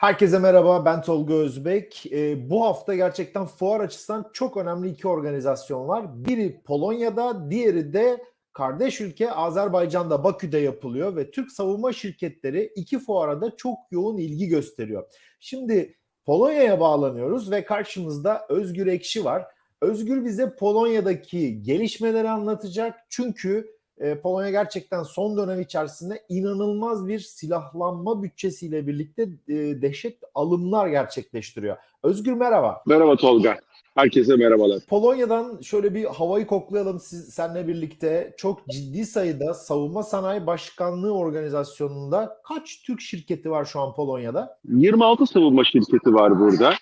Herkese merhaba, ben Tolga Özbek. Ee, bu hafta gerçekten fuar açısından çok önemli iki organizasyon var. Biri Polonya'da, diğeri de kardeş ülke Azerbaycan'da, Bakü'de yapılıyor ve Türk savunma şirketleri iki fuara da çok yoğun ilgi gösteriyor. Şimdi Polonya'ya bağlanıyoruz ve karşımızda Özgür Ekşi var. Özgür bize Polonya'daki gelişmeleri anlatacak. Çünkü e, Polonya gerçekten son dönem içerisinde inanılmaz bir silahlanma bütçesiyle birlikte e, dehşet alımlar gerçekleştiriyor. Özgür merhaba. Merhaba Tolga. Herkese merhabalar. Polonya'dan şöyle bir havayı koklayalım siz senle birlikte. Çok ciddi sayıda Savunma Sanayi Başkanlığı organizasyonunda kaç Türk şirketi var şu an Polonya'da? 26 savunma şirketi var burada.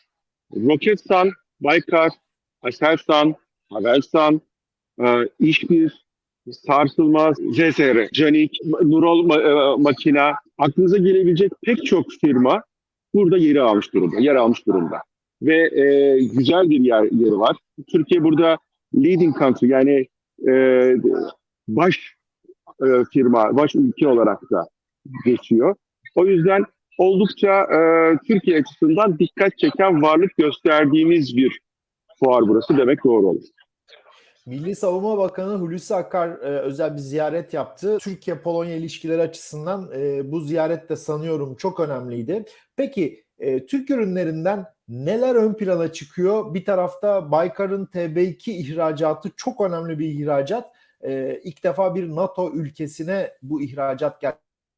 Roketsan, Baykar, Aselsan, Havelsan, e, İşbir, Sarsılmaz, ZSR, Canik, Nurol e, Makina, aklınıza gelebilecek pek çok firma burada yeri almış durumda, yer almış durumda. Ve e, güzel bir yer, yeri var. Türkiye burada leading country yani e, baş e, firma, baş ülke olarak da geçiyor. O yüzden oldukça e, Türkiye açısından dikkat çeken varlık gösterdiğimiz bir fuar burası demek doğru olur. Milli Savunma Bakanı Hulusi Akar e, özel bir ziyaret yaptı. Türkiye-Polonya ilişkileri açısından e, bu ziyaret de sanıyorum çok önemliydi. Peki e, Türk ürünlerinden neler ön plana çıkıyor? Bir tarafta Baykar'ın TB2 ihracatı çok önemli bir ihracat. E, ilk defa bir NATO ülkesine bu ihracat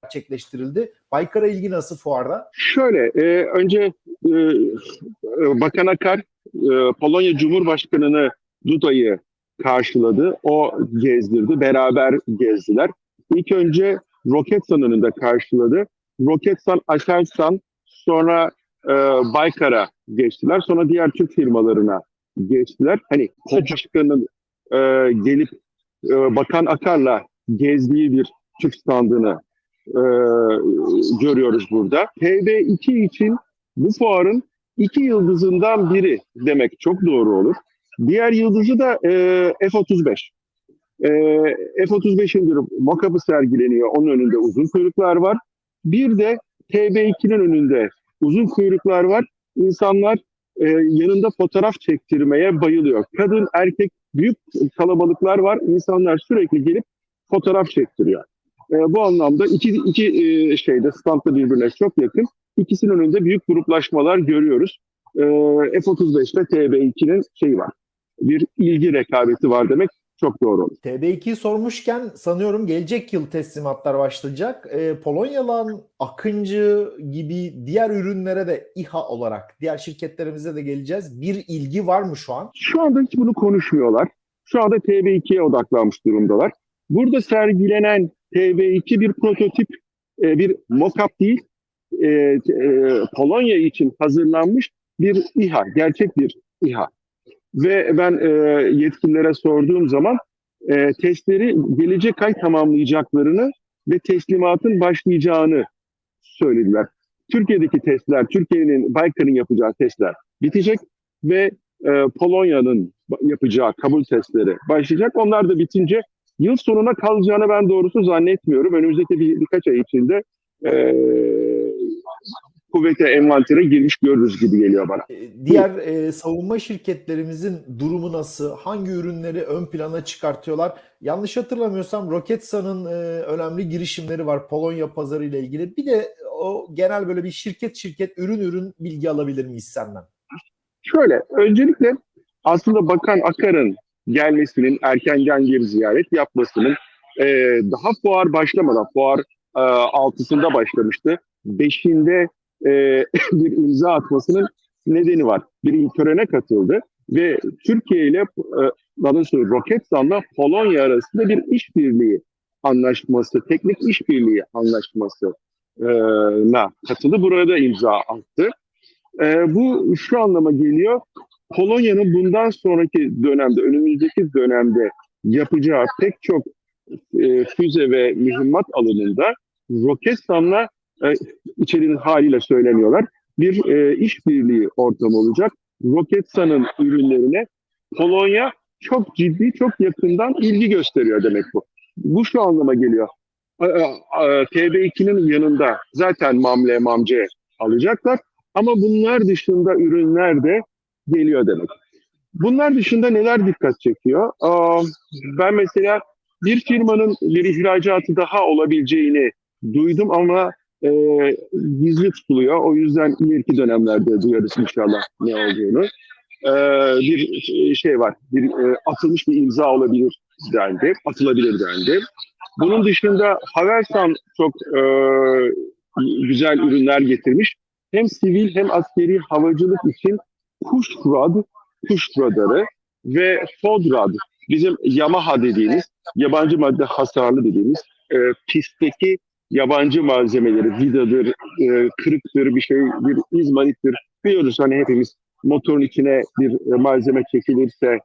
gerçekleştirildi. Baykar'a ilgi nasıl fuarda? Şöyle, e, önce e, Bakan Akar e, Polonya Cumhurbaşkanı'nı Duda'yı karşıladı. O gezdirdi, beraber gezdiler. İlk önce Roketsan önünde karşıladı. Roketsan, Aselsan, sonra e, Baykar'a geçtiler. Sonra diğer Türk firmalarına geçtiler. Hani Başkanı'nın e, gelip e, Bakan Akar'la gezdiği bir Türk standını e, görüyoruz burada. TB2 için bu fuarın iki yıldızından biri demek çok doğru olur. Diğer yıldızı da e, F-35. E, F-35'in bir mock-up'ı sergileniyor. Onun önünde uzun kuyruklar var. Bir de TB2'nin önünde uzun kuyruklar var. İnsanlar e, yanında fotoğraf çektirmeye bayılıyor. Kadın, erkek, büyük kalabalıklar var. İnsanlar sürekli gelip fotoğraf çektiriyor. E, bu anlamda iki, iki e, şeyde standta birbirine çok yakın. İkisinin önünde büyük gruplaşmalar görüyoruz. E, F-35 ve TB2'nin şeyi var. Bir ilgi rekabeti var demek çok doğru olur. TB2 sormuşken sanıyorum gelecek yıl teslimatlar başlayacak. E, Polonyalan Akıncı gibi diğer ürünlere de İHA olarak diğer şirketlerimize de geleceğiz. Bir ilgi var mı şu an? Şu anda hiç bunu konuşmuyorlar. Şu anda TB2'ye odaklanmış durumdalar. Burada sergilenen TB2 bir prototip, e, bir mock-up değil, e, e, Polonya için hazırlanmış bir İHA, gerçek bir İHA. Ve ben e, yetkililere sorduğum zaman e, testleri gelecek ay tamamlayacaklarını ve teslimatın başlayacağını söylediler. Türkiye'deki testler, Türkiye'nin Baykar'ın yapacağı testler bitecek ve e, Polonya'nın yapacağı kabul testleri başlayacak. Onlar da bitince yıl sonuna kalacağını ben doğrusu zannetmiyorum. Önümüzdeki bir, birkaç ay içinde e, kuvvete envantere girmiş görürüz gibi geliyor bana. E, Diğer e, savunma şirketlerimizin durumu nasıl? Hangi ürünleri ön plana çıkartıyorlar? Yanlış hatırlamıyorsam Roketsan'ın e, önemli girişimleri var Polonya pazarı ile ilgili. Bir de o genel böyle bir şirket şirket ürün ürün bilgi alabilir miyiz senden? Şöyle, öncelikle aslında Bakan Akar'ın gelmesinin, erkenden bir ziyaret yapmasının e, daha fuar başlamadan, fuar e, altısında başlamıştı. Beşinde e, bir imza atmasının nedeni var. Bir törene katıldı ve Türkiye ile e, daha doğrusu Roketsan'la Polonya arasında bir işbirliği anlaşması, teknik işbirliği anlaşması e, na katıldı. Burada imza attı. E, bu şu anlama geliyor. Polonya'nın bundan sonraki dönemde, önümüzdeki dönemde yapacağı pek çok e, füze ve mühimmat alanında Roketsan'la e, haliyle söylemiyorlar. Bir e, işbirliği ortamı olacak. Roketsan'ın ürünlerine Polonya çok ciddi, çok yakından ilgi gösteriyor demek bu. Bu şu anlama geliyor. E, e, TB2'nin yanında zaten mamle mamce alacaklar Ama bunlar dışında ürünler de geliyor demek. Bunlar dışında neler dikkat çekiyor? Ben mesela bir firmanın bir ihracatı daha olabileceğini duydum ama e, gizli tutuluyor. O yüzden ileriki dönemlerde duyarız inşallah ne olduğunu. E, bir şey var, bir e, atılmış bir imza olabilir dendi, atılabilir dendi. Bunun dışında Havelsan çok e, güzel ürünler getirmiş. Hem sivil hem askeri havacılık için Kushrad, kuş radarı ve FODRAD, bizim Yamaha dediğimiz, yabancı madde hasarlı dediğimiz e, pistteki yabancı malzemeleri, vidadır, e, kırıktır, bir şey, bir izmarittir. Biliyoruz hani hepimiz motorun içine bir e, malzeme çekilirse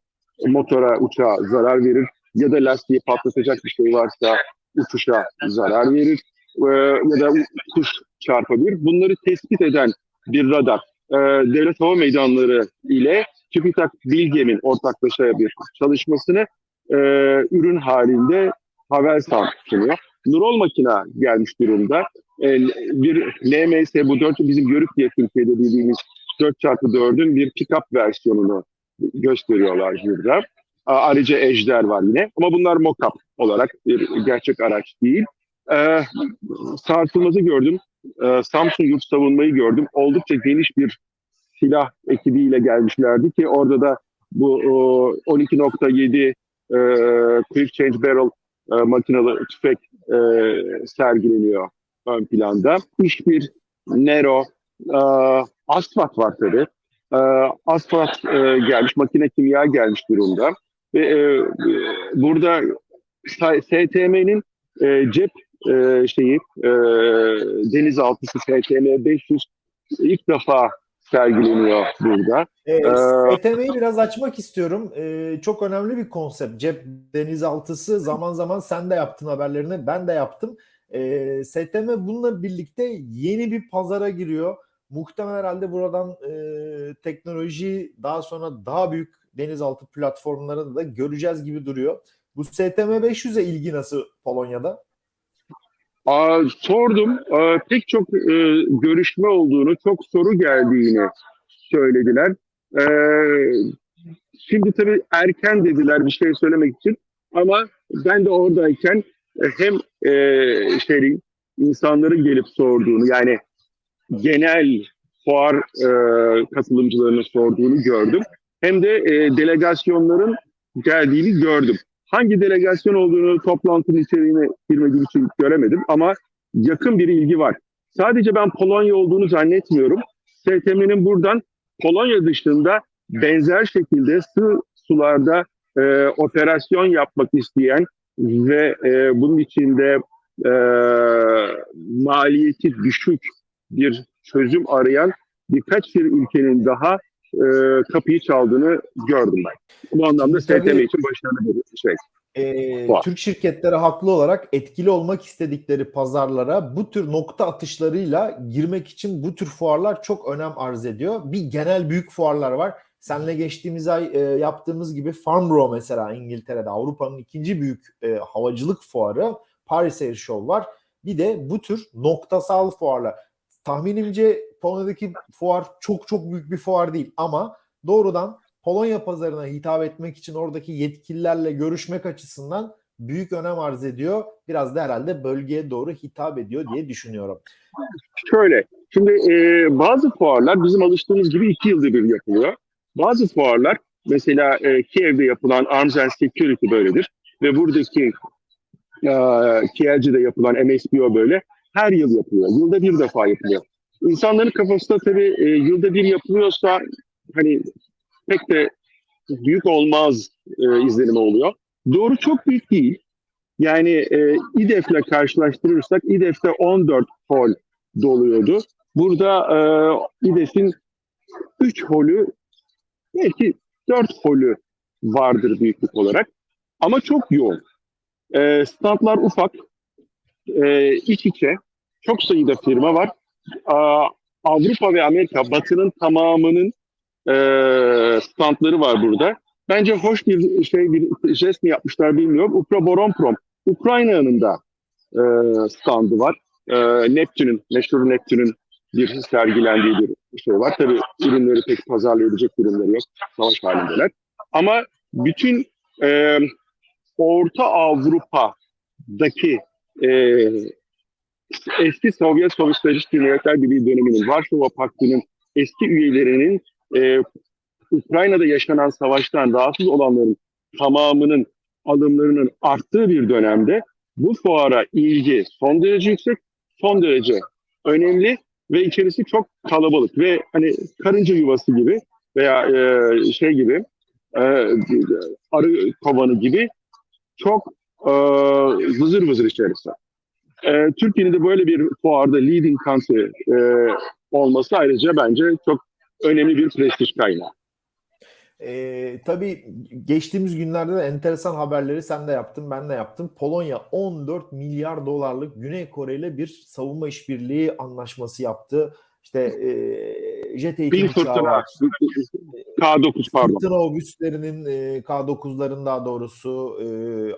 motora, uçağa zarar verir ya da lastiği patlatacak bir şey varsa uçuşa zarar verir e, ya da kuş çarpabilir. Bunları tespit eden bir radar e, devlet hava meydanları ile TÜBİTAK Bilgem'in ortaklaşa bir çalışmasını e, ürün halinde Havelsan sunuyor. Nurol makina gelmiş durumda. E, bir LMS bu 4 bizim Görük diye Türkiye'de bildiğimiz 4x4'ün bir pick-up versiyonunu gösteriyorlar burada. Ayrıca Ejder var yine. Ama bunlar mock-up olarak bir gerçek araç değil. E, sarsılmazı gördüm. E, Samsung yurt savunmayı gördüm. Oldukça geniş bir silah ekibiyle gelmişlerdi ki orada da bu 12.7 e, Quick Change Barrel e, makinalı tüfek e, sergileniyor ön planda. İş bir Nero, e, Asfalt var tabii. E, Asfalt e, gelmiş, makine kimya gelmiş durumda. Ve e, burada STM'nin e, cep e, şeyi e, denizaltısı STM 500 ilk defa sergileniyor burada. E, STM'yi biraz açmak istiyorum. E, çok önemli bir konsept. Cep denizaltısı zaman zaman sen de yaptın haberlerini, ben de yaptım. E, STM bununla birlikte yeni bir pazara giriyor. Muhtemelen herhalde buradan e, teknoloji daha sonra daha büyük denizaltı platformlarını da göreceğiz gibi duruyor. Bu STM 500'e ilgi nasıl Polonya'da? Sordum. Pek çok e, görüşme olduğunu, çok soru geldiğini söylediler. Ee, şimdi tabii erken dediler bir şey söylemek için. Ama ben de oradayken e, hem şey, insanların gelip sorduğunu yani genel fuar e, katılımcılarının sorduğunu gördüm. Hem de delegasyonların geldiğini gördüm. Hangi delegasyon olduğunu toplantının içeriğine girmediğim için göremedim ama yakın bir ilgi var. Sadece ben Polonya olduğunu zannetmiyorum. STM'nin buradan Polonya dışında benzer şekilde sığ sularda e, operasyon yapmak isteyen ve e, bunun içinde e, maliyeti düşük bir çözüm arayan birkaç bir ülkenin daha e, kapıyı çaldığını gördüm ben. Bu anlamda STM için başarılı bir şey. E, Türk şirketleri haklı olarak etkili olmak istedikleri pazarlara bu tür nokta atışlarıyla girmek için bu tür fuarlar çok önem arz ediyor. Bir genel büyük fuarlar var. Senle geçtiğimiz ay e, yaptığımız gibi Farnborough mesela İngiltere'de Avrupa'nın ikinci büyük e, havacılık fuarı Paris Air Show var. Bir de bu tür noktasal fuarlar. Tahminimce Polonya'daki fuar çok çok büyük bir fuar değil ama doğrudan Polonya pazarına hitap etmek için oradaki yetkililerle görüşmek açısından büyük önem arz ediyor. Biraz da herhalde bölgeye doğru hitap ediyor diye düşünüyorum. Şöyle, şimdi e, bazı fuarlar bizim alıştığımız gibi iki yılda bir yapılıyor. Bazı fuarlar mesela e, Kiev'de yapılan Arms and Security böyledir. Ve buradaki e, Kiev'de yapılan MSBO böyle her yıl yapılıyor. Yılda bir defa yapılıyor. İnsanların kafasında tabii e, yılda bir yapılıyorsa hani pek de büyük olmaz e, izlenimi oluyor. Doğru çok büyük değil. Yani e, İDEF'le karşılaştırırsak İDEF'te 14 hol doluyordu. Burada e, İDEF'in 3 holü belki 4 holü vardır büyüklük olarak. Ama çok yoğun. E, standlar ufak, e, iç içe, çok sayıda firma var. Avrupa ve Amerika, Batı'nın tamamının e, standları var burada. Bence hoş bir şey bir jest mi yapmışlar bilmiyorum. Ukra Boronprom, Ukrayna'nın da e, standı var. E, Neptün'ün, meşhur Neptün'ün bir sergilendiği bir şey var. Tabii ürünleri pek pazarlayabilecek ürünleri yok. Savaş halindeler. Ama bütün e, Orta Avrupa'daki e, eski Sovyet Sosyalist Cumhuriyetler Birliği döneminin, Varşova Paktı'nın eski üyelerinin e, Ukrayna'da yaşanan savaştan rahatsız olanların tamamının alımlarının arttığı bir dönemde bu fuara ilgi son derece yüksek, son derece önemli ve içerisi çok kalabalık ve hani karınca yuvası gibi veya e, şey gibi e, arı kovanı gibi çok e, vızır vızır içerisi. E, Türkiye'nin de böyle bir fuarda leading country e, olması ayrıca bence çok önemli bir prestij kaynağı. Ee, tabii geçtiğimiz günlerde de enteresan haberleri sen de yaptın, ben de yaptım. Polonya 14 milyar dolarlık Güney Kore ile bir savunma işbirliği anlaşması yaptı. İşte e, jet eğitim uçağı var. K9 pardon. Fırtına obüslerinin e, K9'ların daha doğrusu e,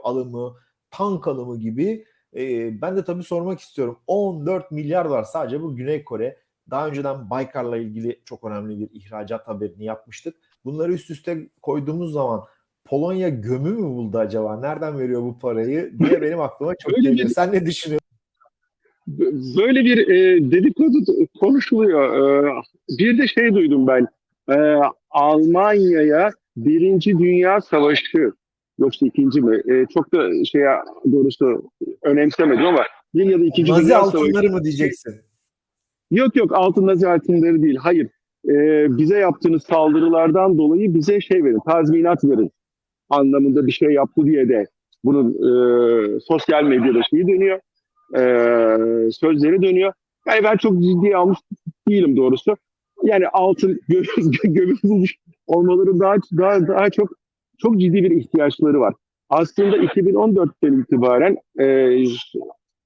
alımı, tank alımı gibi. E, ben de tabii sormak istiyorum. 14 milyar dolar sadece bu Güney Kore. Daha önceden Baykar'la ilgili çok önemli bir ihracat haberini yapmıştık. Bunları üst üste koyduğumuz zaman Polonya gömü mü buldu acaba? Nereden veriyor bu parayı diye benim aklıma çok Öyle geliyor. bir- Sen ne düşünüyorsun? Böyle bir e, dedikodu konuşuluyor. E, bir de şey duydum ben. E, Almanya'ya Birinci Dünya Savaşı yoksa ikinci mi? E, çok da şeye doğrusu önemsemedim ama bir ya da ikinci Nazi Dünya Savaşı. altınları mı diyeceksin? Yok yok altın nazi altınları değil. Hayır. E, bize yaptığınız saldırılardan dolayı bize şey verin, tazminat verin anlamında bir şey yaptı diye de bunun e, sosyal medyada şeyi dönüyor. E, sözleri dönüyor. Yani ben çok ciddiye almış değilim doğrusu. Yani altın gö- gömü bulmuş olmaları daha daha daha çok çok ciddi bir ihtiyaçları var. Aslında 2014'ten itibaren e,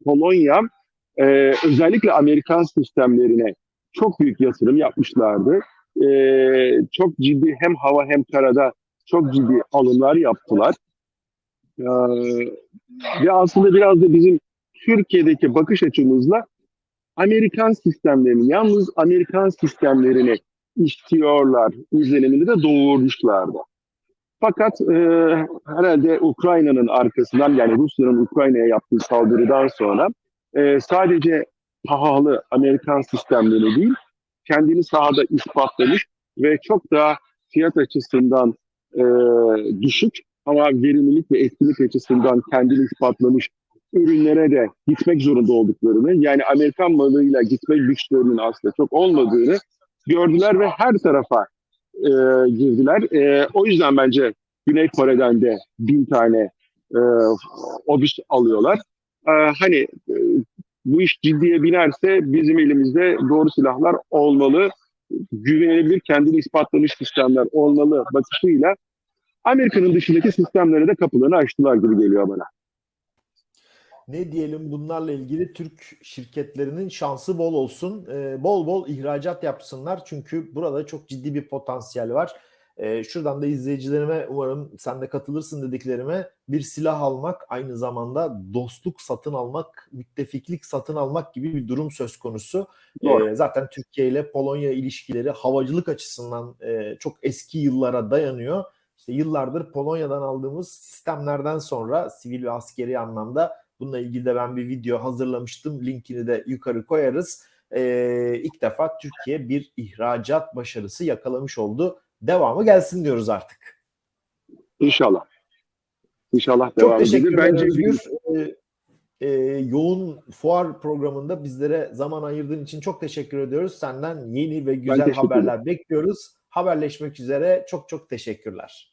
Polonya e, özellikle Amerikan sistemlerine çok büyük yatırım yapmışlardı. E, çok ciddi hem hava hem karada çok ciddi alımlar yaptılar. E, ve aslında biraz da bizim Türkiye'deki bakış açımızla Amerikan sistemlerini, yalnız Amerikan sistemlerini istiyorlar izlenimini de doğurmuşlardı. Fakat e, herhalde Ukrayna'nın arkasından yani Rusya'nın Ukrayna'ya yaptığı saldırıdan sonra e, sadece pahalı Amerikan sistemleri değil, kendini sahada ispatlamış ve çok daha fiyat açısından e, düşük ama verimlilik ve etkinlik açısından kendini ispatlamış ürünlere de gitmek zorunda olduklarını, yani Amerikan malıyla gitme güçlerinin aslında çok olmadığını gördüler ve her tarafa e, girdiler. E, o yüzden bence Güney Kore'den de bin tane e, obüs alıyorlar. E, hani e, bu iş ciddiye binerse bizim elimizde doğru silahlar olmalı, güvenilebilir, kendini ispatlamış sistemler olmalı bakışıyla Amerika'nın dışındaki sistemlere de kapılarını açtılar gibi geliyor bana. Ne diyelim bunlarla ilgili Türk şirketlerinin şansı bol olsun. Ee, bol bol ihracat yapsınlar. Çünkü burada çok ciddi bir potansiyel var. Ee, şuradan da izleyicilerime umarım sen de katılırsın dediklerime bir silah almak aynı zamanda dostluk satın almak, müttefiklik satın almak gibi bir durum söz konusu. Doğru. Ee, zaten Türkiye ile Polonya ilişkileri havacılık açısından e, çok eski yıllara dayanıyor. İşte yıllardır Polonya'dan aldığımız sistemlerden sonra sivil ve askeri anlamda Bununla ilgili de ben bir video hazırlamıştım. Linkini de yukarı koyarız. Ee, ilk defa Türkiye bir ihracat başarısı yakalamış oldu. Devamı gelsin diyoruz artık. İnşallah. İnşallah Çok devam teşekkür edilir. ederim Bence Özgür. Ee, e, yoğun fuar programında bizlere zaman ayırdığın için çok teşekkür ediyoruz. Senden yeni ve güzel teşekkür haberler bekliyoruz. Haberleşmek üzere. Çok çok teşekkürler.